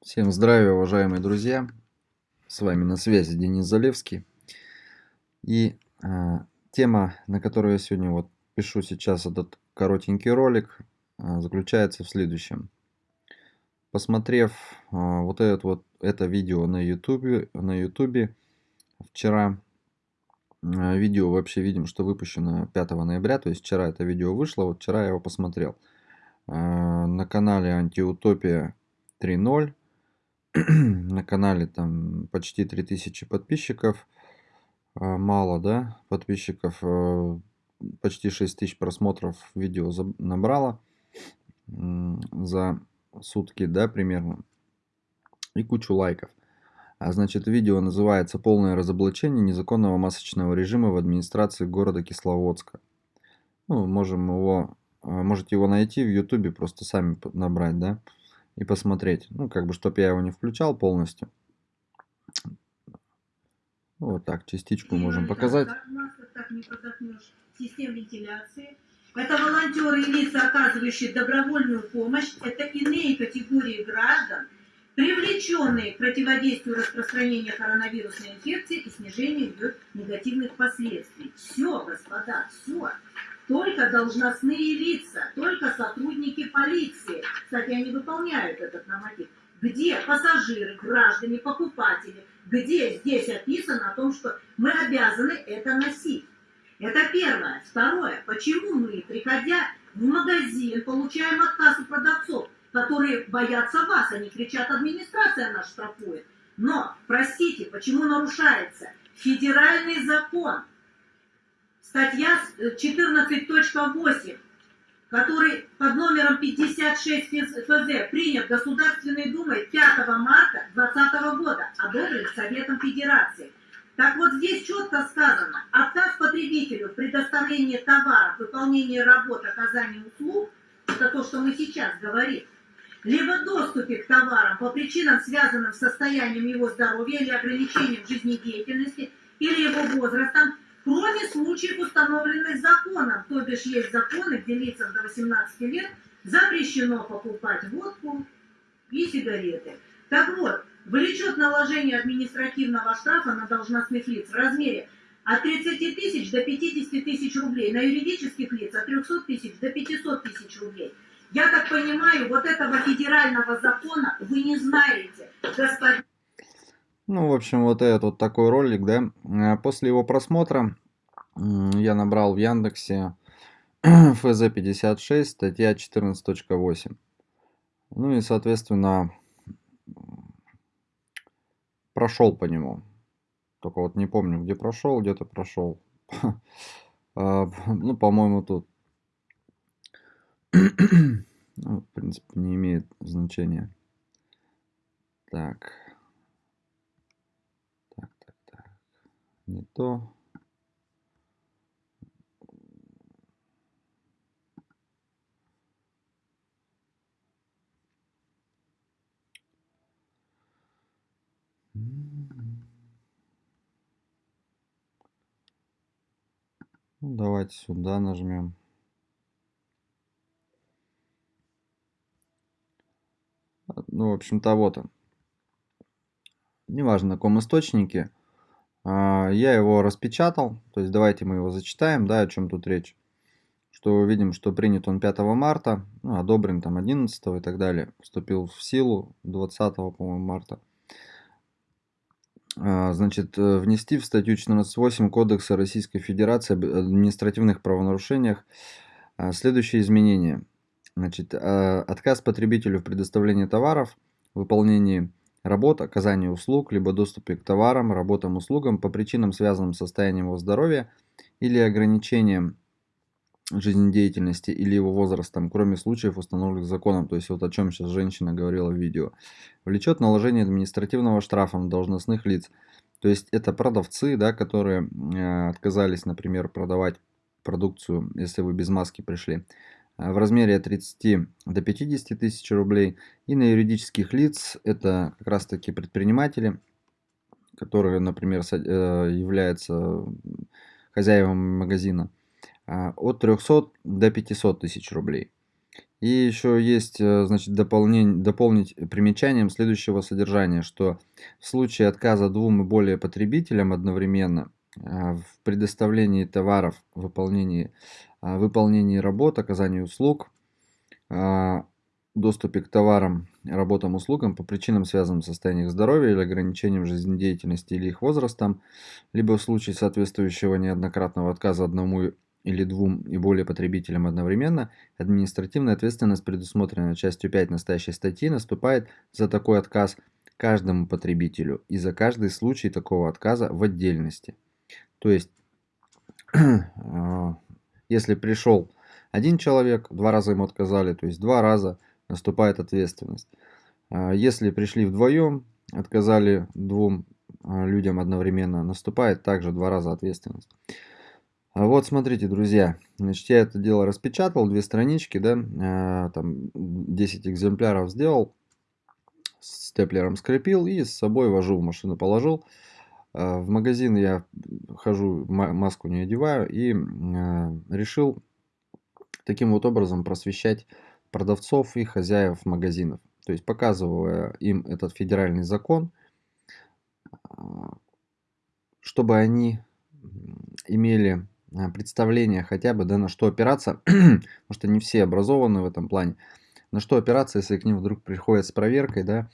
Всем здравия, уважаемые друзья! С вами на связи Денис Залевский. И э, тема, на которую я сегодня вот пишу сейчас этот коротенький ролик, э, заключается в следующем. Посмотрев э, вот, этот вот это видео на YouTube, на YouTube вчера, э, видео вообще видим, что выпущено 5 ноября, то есть вчера это видео вышло, вот вчера я его посмотрел. Э, на канале Антиутопия 3.0 на канале там почти 3000 подписчиков. А, мало, да, подписчиков. Э, почти 6000 просмотров видео набрало за сутки, да, примерно. И кучу лайков. А значит, видео называется «Полное разоблачение незаконного масочного режима в администрации города Кисловодска». Ну, можем его, э, можете его найти в ютубе, просто сами набрать, да и посмотреть. Ну, как бы, чтобы я его не включал полностью. Вот так, частичку можем показать. Это волонтеры и лица, оказывающие добровольную помощь. Это иные категории граждан, привлеченные к противодействию распространения коронавирусной инфекции и снижению ее негативных последствий. Все, господа, все только должностные лица, только сотрудники полиции. Кстати, они выполняют этот норматив. Где пассажиры, граждане, покупатели, где здесь описано о том, что мы обязаны это носить. Это первое. Второе. Почему мы, приходя в магазин, получаем отказ у продавцов, которые боятся вас, они кричат, администрация нас штрафует. Но, простите, почему нарушается федеральный закон статья 14.8, который под номером 56 ФЗ принят Государственной Думой 5 марта 2020 года, одобрен Советом Федерации. Так вот здесь четко сказано, отказ потребителю в предоставлении товаров, выполнении работ, оказании услуг, это то, что мы сейчас говорим, либо доступе к товарам по причинам, связанным с состоянием его здоровья или ограничением жизнедеятельности, или его возрастом, кроме случаев, установленных законом, то бишь есть законы, где лицам до 18 лет запрещено покупать водку и сигареты. Так вот, влечет наложение административного штрафа на должностных лиц в размере от 30 тысяч до 50 тысяч рублей, на юридических лиц от 300 тысяч до 500 тысяч рублей. Я так понимаю, вот этого федерального закона вы не знаете, господин ну, в общем, вот этот вот такой ролик, да. Э, после его просмотра я набрал в Яндексе ФЗ-56, статья 14.8. Ну и, соответственно, прошел по нему. Только вот не помню, где прошел, где-то прошел. А, ну, по-моему, тут. Ну, в принципе, не имеет значения. Так. не то. Ну, давайте сюда нажмем. Ну, в общем-то, вот он. Неважно, на каком источнике. А, я его распечатал, то есть давайте мы его зачитаем, да, о чем тут речь. Что видим, что принят он 5 марта, ну, одобрен там 11 и так далее, вступил в силу 20, по-моему, марта. А, значит, э, внести в статью 14.8 Кодекса Российской Федерации об административных правонарушениях а, следующие изменения. Значит, отказ потребителю в предоставлении товаров, выполнении работ, оказания услуг, либо доступе к товарам, работам, услугам по причинам, связанным с состоянием его здоровья или ограничением жизнедеятельности или его возрастом, кроме случаев, установленных законом, то есть вот о чем сейчас женщина говорила в видео, влечет наложение административного штрафа на должностных лиц. То есть это продавцы, да, которые э, отказались, например, продавать продукцию, если вы без маски пришли. Э, в размере от 30 до 50 тысяч рублей. И на юридических лиц это как раз таки предприниматели, которые, например, э, являются хозяевами магазина, от 300 до 500 тысяч рублей. И еще есть, э, значит, дополнение, дополнить примечанием следующего содержания, что в случае отказа двум и более потребителям одновременно э, в предоставлении товаров, выполнении, э, выполнении работ, оказании услуг, доступе к товарам, работам, услугам по причинам, связанным с состоянием здоровья или ограничением жизнедеятельности или их возрастом, либо в случае соответствующего неоднократного отказа одному или двум и более потребителям одновременно, административная ответственность, предусмотренная частью 5 настоящей статьи, наступает за такой отказ каждому потребителю и за каждый случай такого отказа в отдельности. То есть, если пришел один человек, два раза ему отказали, то есть два раза наступает ответственность. А, если пришли вдвоем, отказали двум а, людям одновременно, наступает также два раза ответственность. А вот смотрите, друзья, значит, я это дело распечатал, две странички, да, там 10 экземпляров сделал, степлером скрепил и с собой вожу в машину положил. В магазин я хожу, маску не одеваю и решил таким вот образом просвещать продавцов и хозяев магазинов. То есть показывая им этот федеральный закон, а, чтобы они имели а, представление хотя бы, да, на что опираться, потому что не все образованы в этом плане, на что опираться, если к ним вдруг приходят с проверкой, да,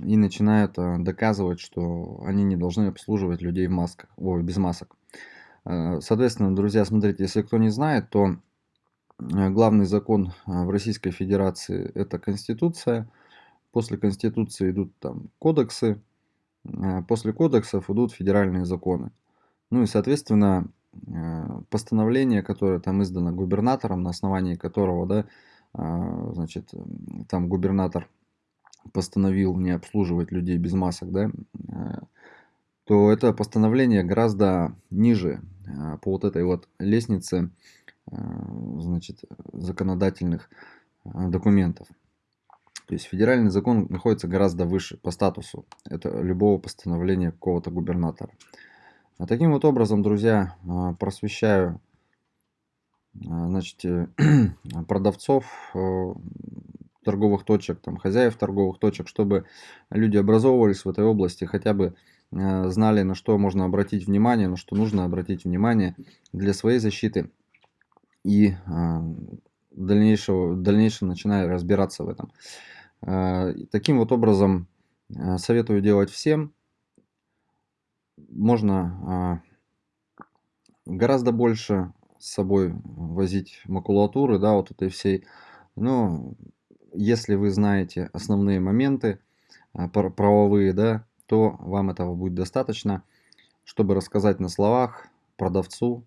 и начинают а, доказывать, что они не должны обслуживать людей в масках, ой, без масок. Соответственно, друзья, смотрите, если кто не знает, то Э, главный закон э, в Российской Федерации это Конституция. После Конституции идут там кодексы. Э, после кодексов идут федеральные законы. Ну и, соответственно, постановление, которое там издано губернатором, на основании которого, да, значит, там губернатор постановил не обслуживать людей без масок, да, то это постановление гораздо ниже по вот этой вот лестнице Э, значит, законодательных э, документов. То есть федеральный закон находится гораздо выше по статусу. Это любого постановления какого-то губернатора. А таким вот образом, друзья, э, просвещаю значит, продавцов торговых точек, там, хозяев торговых точек, чтобы люди образовывались в этой области, хотя бы знали, на что можно обратить внимание, на что нужно обратить внимание для своей защиты и а, дальнейшего, в дальнейшем начинаю разбираться в этом. А, таким вот образом а, советую делать всем. Можно гораздо больше с собой возить макулатуры, да, вот этой всей. Но если вы знаете основные моменты правовые, да, то вам этого будет достаточно, чтобы рассказать на словах продавцу,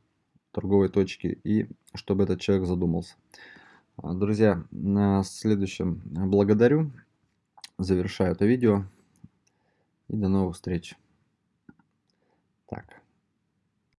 торговой точки и чтобы этот человек задумался. А, друзья, на следующем благодарю. Завершаю это видео. И до новых встреч. Так.